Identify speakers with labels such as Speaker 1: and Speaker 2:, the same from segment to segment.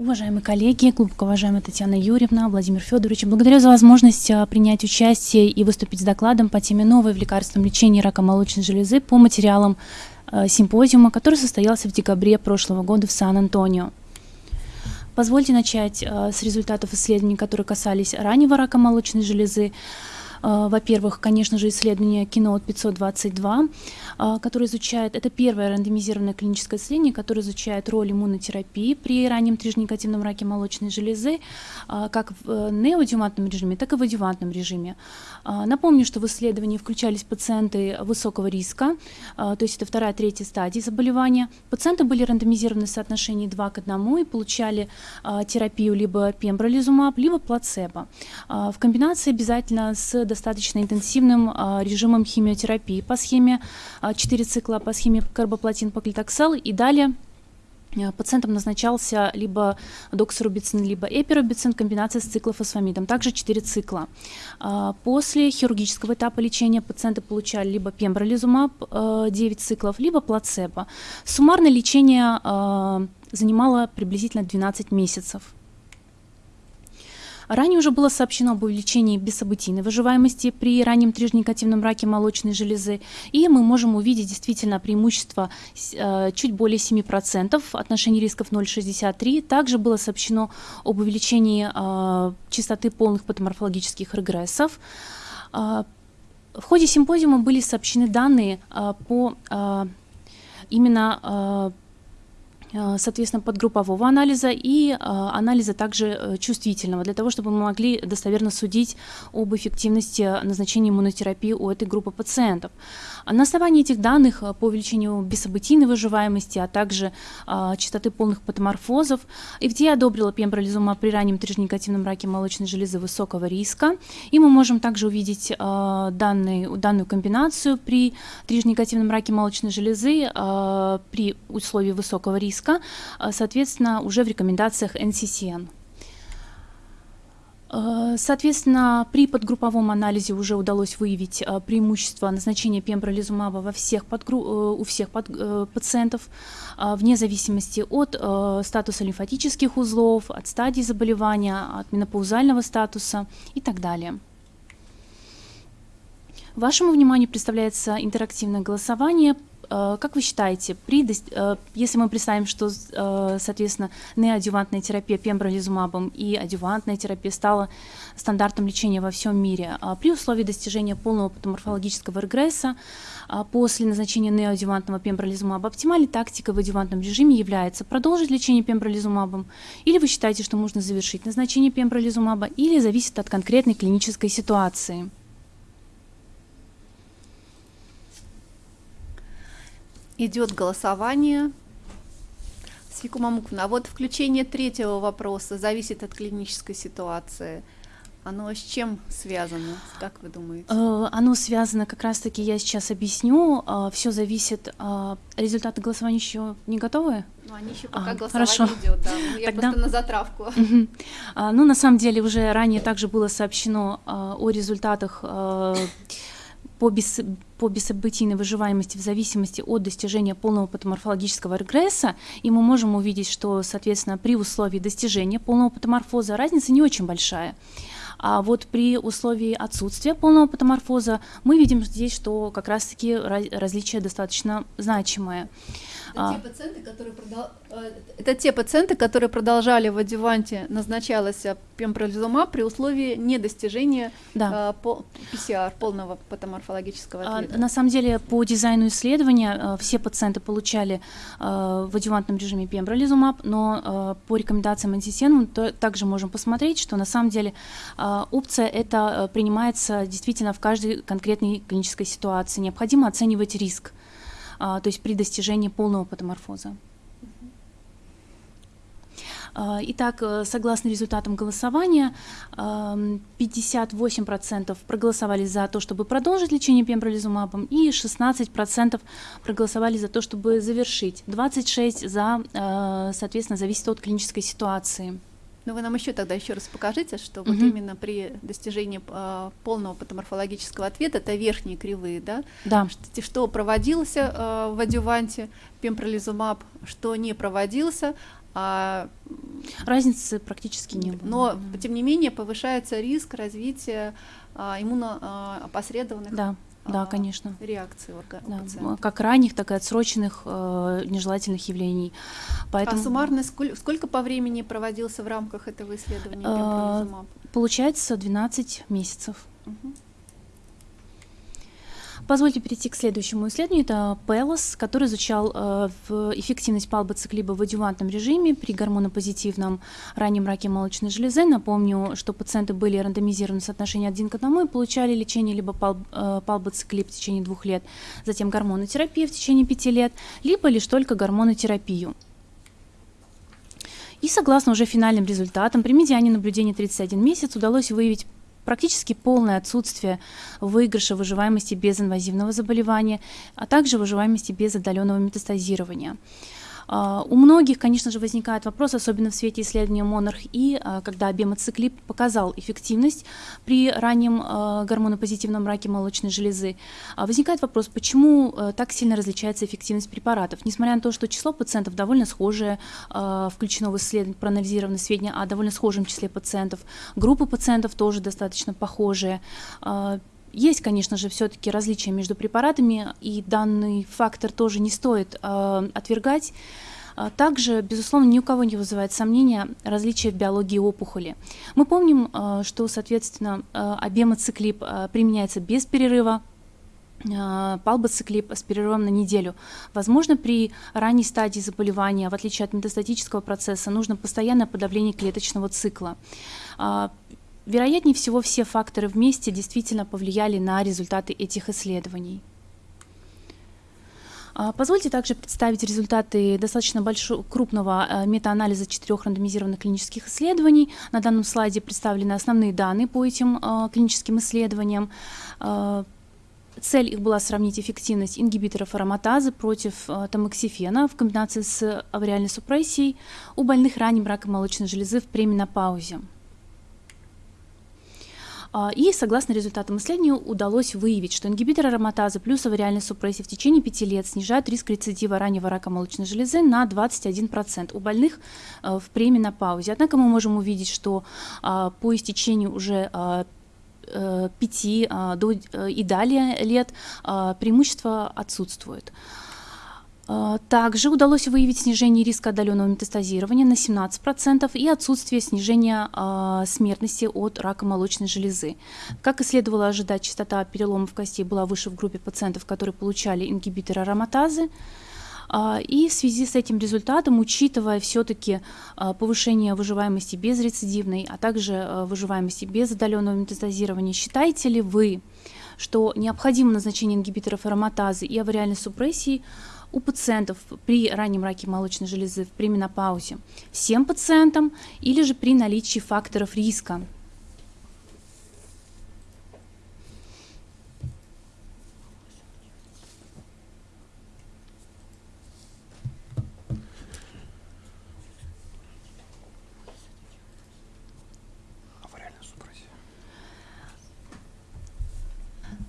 Speaker 1: Уважаемые коллеги, глубоко уважаемая Татьяна Юрьевна, Владимир Федорович, благодарю за возможность а, принять участие и выступить с докладом по теме новой в лекарственном лечении рака молочной железы по материалам а, симпозиума, который состоялся в декабре прошлого года в Сан-Антонио. Позвольте начать а, с результатов исследований, которые касались раннего рака молочной железы. А, во-первых, конечно же, исследование Киноут 522, а, которое изучает, это первое рандомизированное клиническое исследование, которое изучает роль иммунотерапии при раннем трижнегативном раке молочной железы, а, как в э, неоадювантном режиме, так и в адювантном режиме. Напомню, что в исследовании включались пациенты высокого риска, то есть это вторая, третья стадии заболевания. Пациенты были рандомизированы в соотношении 2 к 1 и получали терапию либо пембролизумаб, либо плацебо. В комбинации обязательно с достаточно интенсивным а, режимом химиотерапии по схеме 4 а, цикла, по схеме карбоплатин поклитоксал и далее а, Пациентам назначался либо доксорубицин, либо эпиробицин, комбинация с циклофосфамидом, также 4 цикла. После хирургического этапа лечения пациенты получали либо пембролизумаб 9 циклов, либо плацебо. Суммарное лечение занимало приблизительно 12 месяцев. Ранее уже было сообщено об увеличении бессобытийной выживаемости при раннем трижнегативном раке молочной железы, и мы можем увидеть действительно преимущество э, чуть более 7%, отношение рисков 0,63. Также было сообщено об увеличении э, частоты полных патоморфологических регрессов. Э, в ходе симпозиума были сообщены данные по именно соответственно, подгруппового анализа и э, анализа также э, чувствительного, для того, чтобы мы могли достоверно судить об эффективности назначения иммунотерапии у этой группы пациентов. На основании этих данных по увеличению бессобытийной выживаемости, а также частоты полных патоморфозов, FDA одобрила пембролизумаб при раннем трижнегативном раке молочной железы высокого риска, и мы можем также увидеть данные, данную комбинацию при трижнегативном раке молочной железы при условии высокого риска риска, а, соответственно, уже в рекомендациях NCCN. А, соответственно, при подгрупповом анализе уже удалось выявить а, преимущество назначения пембролизумаба во всех подгру... Э, у всех под... Э, пациентов, вне зависимости от э, статуса лимфатических узлов, от стадии заболевания, от менопаузального статуса и так далее. Вашему вниманию представляется интерактивное голосование Э, как вы считаете, при, э, если мы представим, что, э, соответственно, неадювантная терапия пембролизумабом и адювантная терапия стала стандартом лечения во всем мире, а при условии достижения полного патоморфологического регресса а после назначения неоадювантного пембролизумаба оптимальной тактикой в адювантном режиме является продолжить лечение пембролизумабом, или вы считаете, что можно завершить назначение пембролизумаба, или зависит от конкретной клинической ситуации?
Speaker 2: Идет голосование. Свику Мамуковна, а вот включение третьего вопроса зависит от клинической ситуации. Оно с чем связано, как вы думаете?
Speaker 1: Э, оно связано, как раз-таки я сейчас объясню. Э, Все зависит. Э, результаты голосования еще не готовы?
Speaker 2: Ну, они еще пока а, голосование хорошо. идет, да. Ну, я Тогда... просто на затравку.
Speaker 1: Угу. А, ну, на самом деле, уже ранее также было сообщено о результатах по, бес, по бессобытийной выживаемости в зависимости от достижения полного патоморфологического регресса, и мы можем увидеть, что, соответственно, при условии достижения полного патоморфоза разница не очень большая. А вот при условии отсутствия полного патоморфоза мы видим здесь, что как раз-таки различие достаточно значимое.
Speaker 2: Это, а. те пациенты, которые продол... Э, это те пациенты, которые продолжали в адюванте, назначалось пембролизумаб при условии недостижения да. по PCR, полного патоморфологического ответа.
Speaker 1: А, на самом деле, по дизайну исследования э, все пациенты получали э, в адювантном режиме пембролизумаб, но по рекомендациям мы также можем посмотреть, что на самом деле опция это принимается действительно в каждой конкретной клинической ситуации. Необходимо оценивать риск. А, то есть при достижении полного патоморфоза. А, итак, э, согласно результатам голосования, 58% проголосовали за то, чтобы продолжить лечение пембролизумабом, и 16% проголосовали за то, чтобы завершить. 26% за, э, соответственно, зависит от клинической ситуации.
Speaker 2: Ну вы нам еще тогда еще раз покажите, что угу. вот именно при достижении э, полного патоморфологического ответа, это верхние кривые, да?
Speaker 1: Да.
Speaker 2: Что, что проводился э, в адюванте пембролизумаб, что не проводился,
Speaker 1: А, Разницы практически не было.
Speaker 2: Но, тем не менее, повышается риск развития а, иммуноопосредованных
Speaker 1: да. Да, конечно.
Speaker 2: Реакции орга-
Speaker 1: да, как ранних, так и отсроченных э, нежелательных явлений.
Speaker 2: Поэтому... А суммарно сколько, сколько по времени проводился в рамках этого исследования? Э,
Speaker 1: получается 12 месяцев. Угу. Позвольте перейти к следующему исследованию. Это PELOS, который изучал э, эффективность палбоциклиба в адювантном режиме при гормонопозитивном раннем раке молочной железы. Напомню, что пациенты были рандомизированы в соотношении один к одному и получали лечение либо э, палбоциклиб в течение двух лет, затем гормонотерапия в течение пяти лет, либо лишь только гормонотерапию. И согласно уже финальным результатам, при медиане наблюдения 31 месяц удалось выявить практически полное отсутствие выигрыша выживаемости без инвазивного заболевания, а также выживаемости без отдаленного метастазирования. А, у многих, конечно же, возникает вопрос, особенно в свете исследования Monarch и а, когда бемоциклип показал эффективность при раннем а, гормонопозитивном раке молочной железы. Возникает вопрос, почему так сильно различается эффективность препаратов, несмотря на то, что число пациентов довольно схожее, включено в исследование, проанализированы сведения о довольно схожем числе пациентов, группы пациентов тоже достаточно похожие. Есть, конечно же, все-таки различия между препаратами, и данный фактор тоже не стоит э, отвергать. А также, безусловно, ни у кого не вызывает сомнения различия в биологии опухоли. Мы помним, э, что, соответственно, э, э, применяется без перерыва, э, палбоциклип с перерывом на неделю. Возможно, при ранней стадии заболевания, в отличие от метастатического процесса, нужно постоянное подавление клеточного цикла. А, Вероятнее всего, все факторы вместе действительно повлияли на результаты этих исследований. А, позвольте также представить результаты достаточно большого, крупного э, метаанализа четырех рандомизированных клинических исследований. На данном слайде представлены основные данные по этим э, клиническим исследованиям. Цель их была сравнить эффективность ингибиторов ароматазы против тамоксифена в комбинации с авариальной супрессией у больных ранним раком молочной железы в пременопаузе. А, и согласно результатам исследования удалось выявить, что ингибитор ароматазы плюс авариальной супрессии в течение 5 лет снижают риск рецидива раннего рака молочной железы на 21% у больных э, в пременопаузе. Однако мы можем увидеть, что а, по истечению уже 5 а, э, э, и далее лет преимущество отсутствует. А, также удалось выявить снижение риска отдаленного метастазирования на 17% и отсутствие снижения э, смертности от рака молочной железы. Как и следовало ожидать, частота переломов костей была выше в группе пациентов, которые получали ингибитор ароматазы. А, и в связи с этим результатом, учитывая все-таки повышение выживаемости безрецидивной, а также выживаемости без отдаленного метастазирования, считаете ли вы, что необходимо назначение ингибиторов ароматазы и авариальной супрессии у пациентов при раннем раке молочной железы при менопаузе всем пациентам или же при наличии факторов риска.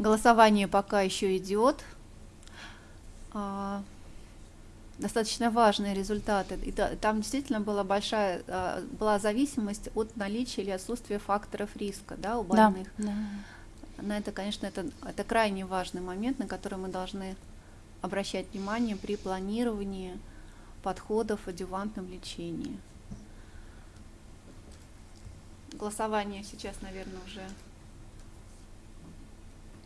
Speaker 2: Голосование пока еще идет. Достаточно важные результаты. И там действительно была большая а, была зависимость от наличия или отсутствия факторов риска да, у больных. Да, да. На это, конечно, это, это крайне важный момент, на который мы должны обращать внимание при планировании подходов в адювантном лечении. Голосование сейчас, наверное, уже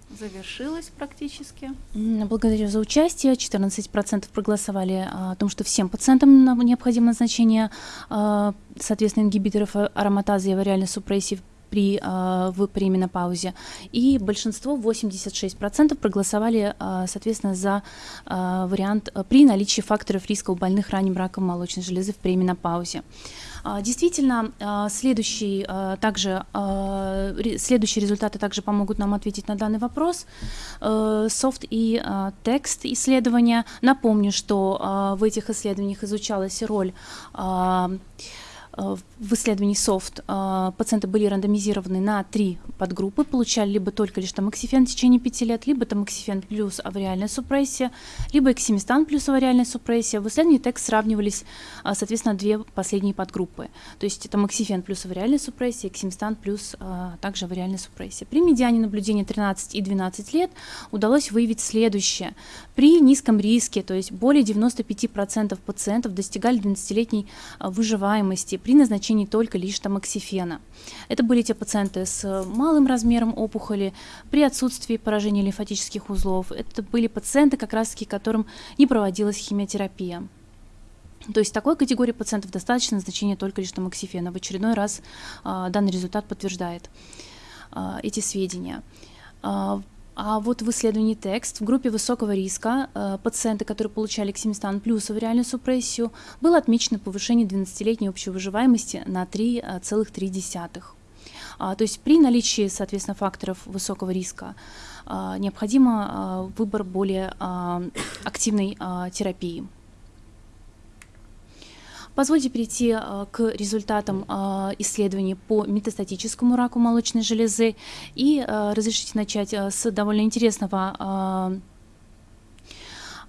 Speaker 2: завершилась практически.
Speaker 1: Благодарю за участие. 14% проголосовали а, о том, что всем пациентам необходимо назначение, а, соответственно, ингибиторов ароматазы и авариальной супрессии при, а, в пременопаузе. И большинство, 86%, проголосовали, соответственно, за вариант при наличии факторов риска у больных ранним раком молочной железы в пременопаузе. А, действительно, следующий, также, следующие результаты также помогут нам ответить на данный вопрос. Э, софт и текст исследования. Напомню, что в этих исследованиях изучалась роль Э, в исследовании SOFT э, пациенты были рандомизированы на три подгруппы, получали либо только лишь тамоксифен в течение пяти лет, либо тамоксифен плюс авариальная супрессия, либо эксимистан плюс авариальная супрессия. В исследовании текст сравнивались, э, соответственно, две последние подгруппы. То есть тамоксифен плюс авариальная супрессия, эксимистан плюс также авариальная супрессия. При медиане наблюдения 13 и 12 лет удалось выявить следующее. При низком риске, то есть более 95% пациентов достигали 12-летней выживаемости при назначении только лишь тамоксифена. Это были те пациенты с малым размером опухоли, при отсутствии поражения лимфатических узлов. Это были пациенты, как раз-таки, которым не проводилась химиотерапия. То есть такой категории пациентов достаточно назначения только лишь тамоксифена. В очередной раз а, данный результат подтверждает а, эти сведения. А, вот в исследовании текст в группе высокого риска э, пациенты, которые получали ксимистан плюс авариальную супрессию, было отмечено повышение 12-летней общей выживаемости на 3,3. А, то есть при наличии, соответственно, факторов высокого риска а, необходимо а, выбор более активной терапии. Позвольте перейти э, к результатам э, исследований по метастатическому раку молочной железы и э, разрешите начать с довольно интересного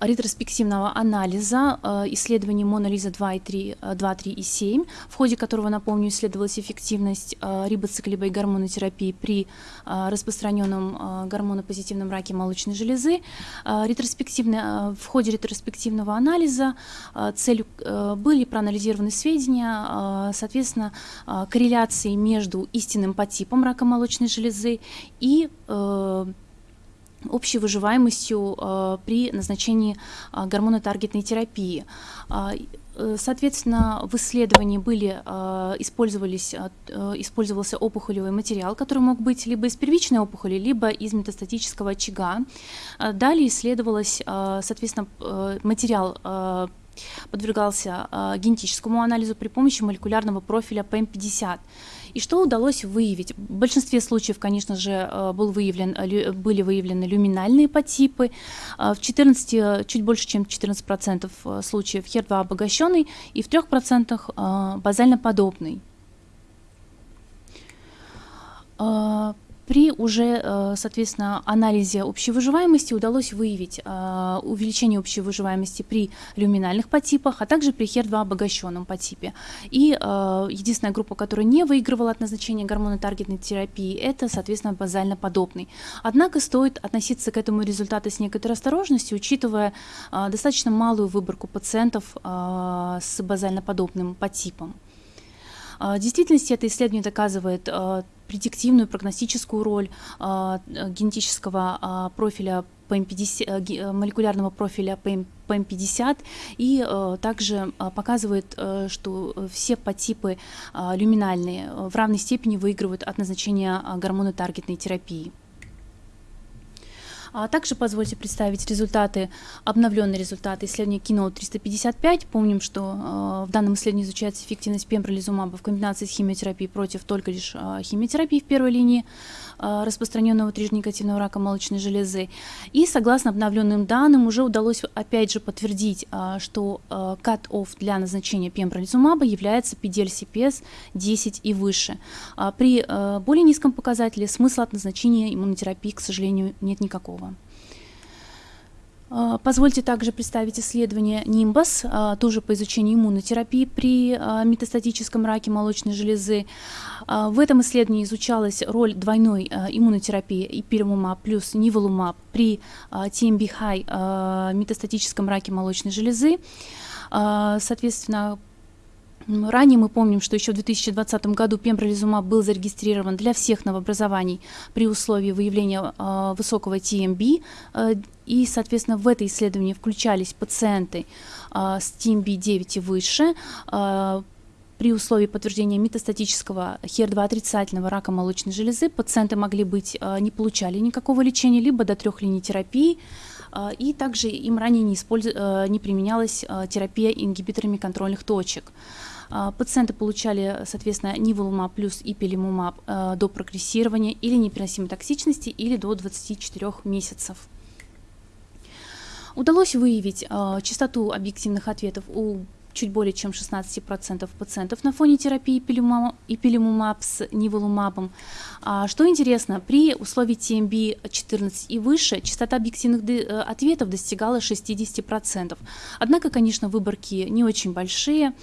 Speaker 1: ретроспективного анализа э, исследований Монолиза 2 и 3, 2, 3 и 7, в ходе которого, напомню, исследовалась эффективность э, рибоциклибой гормонотерапии при э, распространенном гормонопозитивном раке молочной железы. Ретроспективно, в ходе ретроспективного анализа целью были проанализированы сведения, соответственно, корреляции между истинным подтипом рака молочной железы и общей выживаемостью э, при назначении э, гормонотаргетной терапии. А, э, соответственно, в исследовании были, использовались, использовался опухолевый материал, который мог быть либо из первичной опухоли, либо из метастатического очага. Далее исследовалось, соответственно, материал подвергался генетическому анализу при помощи молекулярного профиля ПМ50. И что удалось выявить? В большинстве случаев, конечно же, э, был выявлен, э, были выявлены люминальные подтипы, э, в 14, чуть больше, чем 14% случаев HER2 обогащенный и в 3% базально подобный. При уже, э, соответственно, анализе общей выживаемости удалось выявить э, увеличение общей выживаемости при люминальных подтипах, а также при HER2 обогащенном подтипе. И э, единственная группа, которая не выигрывала от назначения гормона таргетной терапии, это, соответственно, базально подобный. Однако стоит относиться к этому результату с некоторой осторожностью, учитывая достаточно малую выборку пациентов с базально подобным подтипом. В действительности это исследование доказывает предиктивную прогностическую роль а, генетического а, профиля PM50, э, э, молекулярного профиля PM, PM50 и э, также показывает, что все подтипы люминальные в равной степени выигрывают от назначения гормона таргетной терапии. А также позвольте представить результаты, обновленные результаты исследования Keynote 355. Помним, что э, в данном исследовании изучается эффективность пембролизумаба в комбинации с химиотерапией против только лишь э, химиотерапии в первой линии. Э, распространенного трижнегативного рака молочной железы. И согласно обновленным данным уже удалось опять же подтвердить, э, что cut-off э, для назначения пембролизумаба является PDL-CPS 10 и выше. А при более низком показателе смысла от назначения иммунотерапии, к сожалению, нет никакого. А, позвольте также представить исследование NIMBUS, а, тоже по изучению иммунотерапии при а, метастатическом раке молочной железы. В этом исследовании изучалась роль двойной иммунотерапии иперимумаб плюс ниволумаб при TMB-high метастатическом раке молочной железы. Соответственно, Ранее мы помним, что еще в 2020 году пембролизумаб был зарегистрирован для всех новообразований при условии выявления э, высокого TMB, э, и, соответственно, в это исследование включались пациенты э, с TMB 9 и выше, э, при условии подтверждения метастатического HER2 отрицательного рака молочной железы пациенты могли быть, не получали никакого лечения, либо до трех линий терапии, и также им ранее не, использ... не применялась терапия ингибиторами контрольных точек. А, пациенты получали, соответственно, ниволумаб плюс ипилимумаб э, до прогрессирования или непереносимой токсичности или до 24 месяцев. Удалось выявить э, частоту объективных ответов у чуть более чем 16% пациентов на фоне терапии ипилимумаб с ниволумабом. А, что интересно, при условии TMB 14 и выше частота объективных э, ответов достигала 60%. Однако, конечно, выборки не очень большие.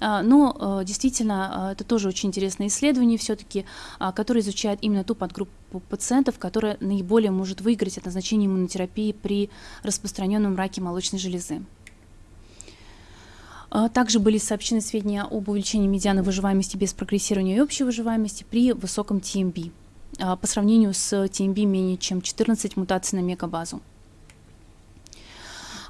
Speaker 1: А, но э, действительно э, это тоже очень интересное исследование все-таки, а, которое изучает именно ту подгруппу пациентов, которая наиболее может выиграть от назначения иммунотерапии при распространенном раке молочной железы. А, также были сообщены сведения об увеличении медианы выживаемости без прогрессирования и общей выживаемости при высоком TMB по сравнению с TMB менее чем 14 мутаций на мегабазу.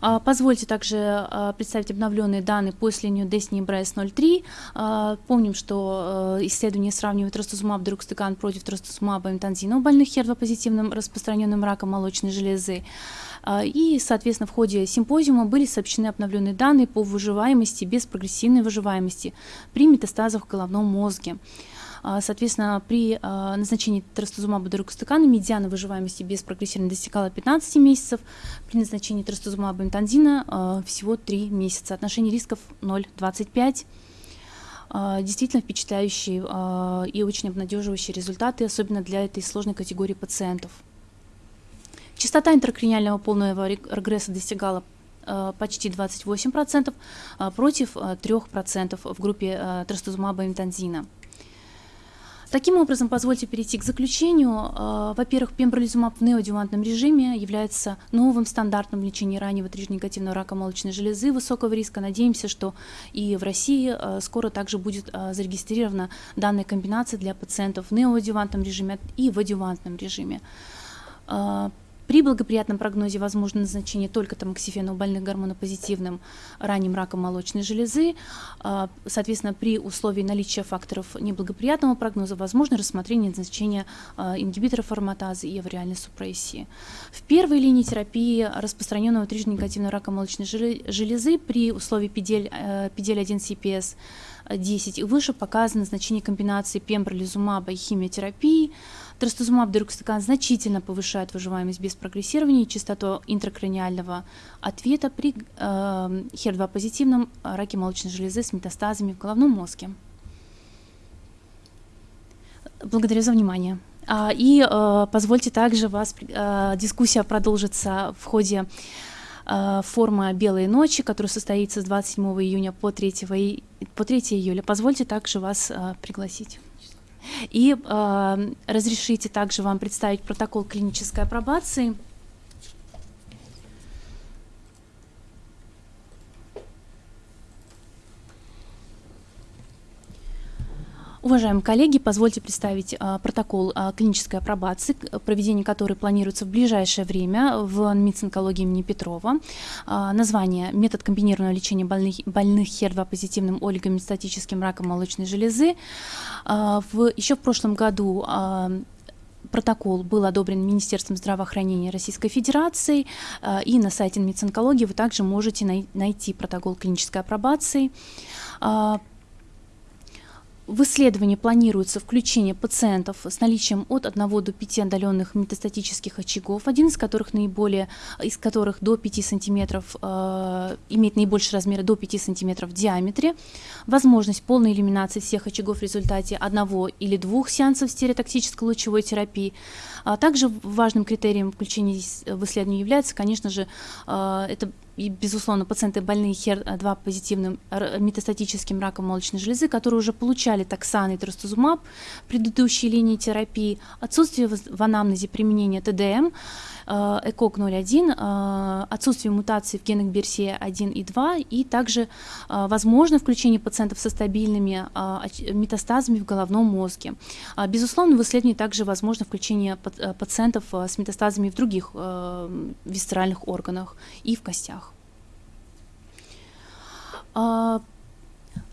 Speaker 1: А, позвольте также а, представить обновленные данные по исследованию Destiny Breast 03. А, помним, что исследование сравнивает трастузумаб дурукстыкан против трастузумаба имтанзина у больных HER2-позитивным распространенным раком молочной железы. И, соответственно, в ходе симпозиума были сообщены обновленные данные по выживаемости без прогрессивной выживаемости при метастазах в головном мозге. А, соответственно, при а, назначении трастузумаба дорогостакана медиана выживаемости без прогрессирования достигала 15 месяцев, при назначении трастузумаба имтанзина а, всего 3 месяца. Отношение рисков 0,25 действительно впечатляющие и очень обнадеживающие результаты, особенно для этой сложной категории пациентов. Частота интракраниального полного регресса достигала почти 28% против 3% в группе трастузумаба имтанзина. Таким образом, позвольте перейти к заключению. А, во-первых, пембролизумаб в неодювантном режиме является новым стандартом лечения раннего трижнегативного рака молочной железы высокого риска. Надеемся, что и в России а, скоро также будет а, зарегистрирована данная комбинация для пациентов в неоадювантном режиме и в адювантном режиме. При благоприятном прогнозе возможно назначение только тамоксифена у больных гормонопозитивным ранним раком молочной железы. А, соответственно, при условии наличия факторов неблагоприятного прогноза возможно рассмотрение назначения а, ингибиторов ароматазы и авариальной супрессии. В первой линии терапии распространенного трижнегативного рака молочной железы при условии PDL1 CPS 10 и выше показано значение комбинации пембролизумаба и химиотерапии, Трастузумаб дерукстакан значительно повышает выживаемость без прогрессирования и частоту интракраниального ответа при э, HER2 позитивном раке молочной железы с метастазами в головном мозге. Благодарю за внимание. А, и э, позвольте также вас, э, дискуссия продолжится в ходе э, форума «Белые ночи», который состоится с 27 июня по 3, по 3 июля. Позвольте также вас э, пригласить. И э, разрешите также вам представить протокол клинической апробации – Уважаемые коллеги, позвольте представить а, протокол а, клинической апробации, проведение которой планируется в ближайшее время в МИЦ-онкологии имени Петрова. А, название «Метод комбинированного лечения больных, больных HER2-позитивным олигометастатическим раком молочной железы». В, еще в прошлом году Протокол был одобрен Министерством здравоохранения Российской Федерации, и на сайте МИЦ-онкологии вы также можете найти протокол клинической апробации. В исследовании планируется включение пациентов с наличием от 1 до 5 отдаленных метастатических очагов, один из которых наиболее, из которых до 5 см, э, имеет наибольший размер до 5 см в диаметре, возможность полной элиминации всех очагов в результате одного или двух сеансов стереотоксической лучевой терапии. А также важным критерием включения в исследование является, конечно же, э, это и, безусловно, пациенты больные HER2 позитивным метастатическим раком молочной железы, которые уже получали токсан и трастузумаб в предыдущей линии терапии, отсутствие в анамнезе применения ТДМ, Э, ЭКОК 01, э, отсутствие мутаций в генах BRCA1 и 2, и также э, возможно включение пациентов со стабильными метастазами в головном мозге. Безусловно, в исследовании также возможно включение пациентов с метастазами в других висцеральных органах и в костях.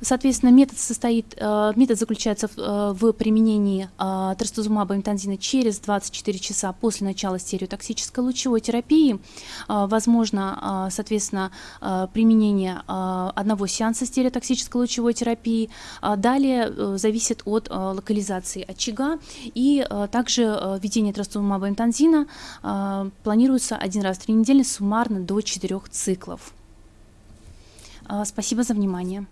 Speaker 1: Соответственно, метод состоит, э, метод заключается в, э, в применении э, трастузумаба имтанзина через 24 часа после начала стереотоксической лучевой терапии. Возможно, соответственно, применение одного сеанса стереотоксической лучевой терапии. Далее зависит от локализации очага и также введение трастузумаба имтанзина планируется один раз в три недели суммарно до 4 циклов. Спасибо за внимание.